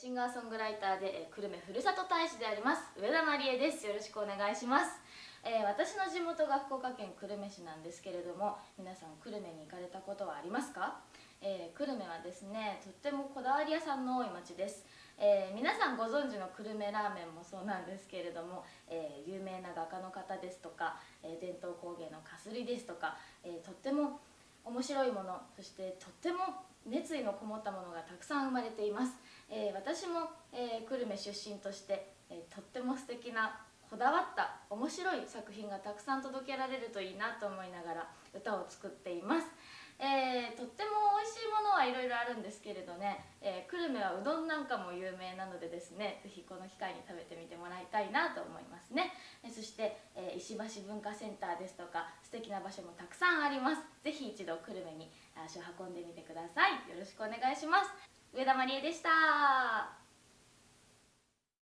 シンガーソングライターで、え、久留米ふるさと大使であります上田まりえです。よろしくお願いします、えー、私の地元が福岡県久留米市なんですけれども皆さん久留米に行かれたことはありますか、えー、久留米はですねとってもこだわり屋さんの多い町です、えー、皆さんご存知の久留米ラーメンもそうなんですけれども、えー、有名な画家の方ですとか、えー、伝統工芸のかすりですとか、えー、とっても面白いものそしてとっても熱意のこもったものがたくさん生まれています、えー、私も、えー、久留米出身として、えー、とっても素敵なこだわった面白い作品がたくさん届けられるといいなと思いながら歌を作っています、えー、とっても美味しいものはいろいろあるんですけれどね、え、久留米はうどんなんかも有名なのでですね是非この機会に食べてみてもらいたいなと思いますね、え、そして、え石橋文化センターですとか素敵な場所もたくさんあります。是非一度久留米に足を運んでみてください。よろしくお願いします。上田まりえでした。